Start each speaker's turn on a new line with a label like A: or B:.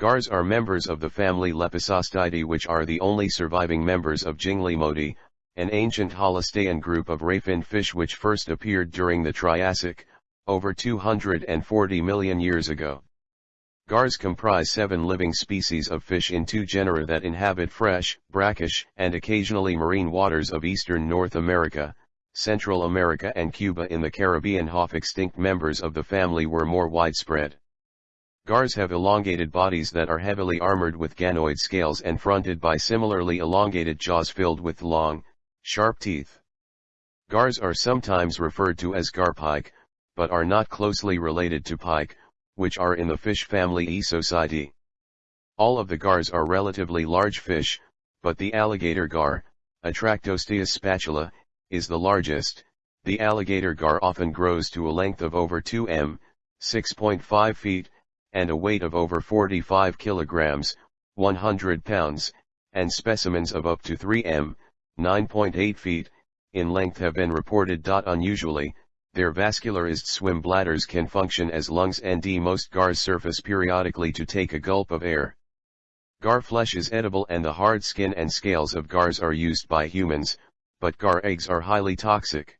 A: Gars are members of the family Lepisosteidae which are the only surviving members of Ginglymodi, an ancient Holostean group of rayfin fish which first appeared during the Triassic, over 240 million years ago. Gars comprise seven living species of fish in two genera that inhabit fresh, brackish, and occasionally marine waters of eastern North America, Central America and Cuba in the Caribbean. Half extinct members of the family were more widespread. Gars have elongated bodies that are heavily armored with ganoid scales and fronted by similarly elongated jaws filled with long, sharp teeth. Gars are sometimes referred to as garpike, but are not closely related to pike, which are in the fish family Esocidae. All of the gars are relatively large fish, but the alligator gar, Atractosteus spatula, is the largest. The alligator gar often grows to a length of over 2 m, 6.5 feet, and a weight of over 45 kilograms, 100 pounds, and specimens of up to 3 m, 9.8 feet, in length have been reported. Unusually, their vascularized swim bladders can function as lungs and most gars surface periodically to take a gulp of air. Gar flesh is edible and the hard skin and scales of gars are used by humans, but gar eggs are highly toxic.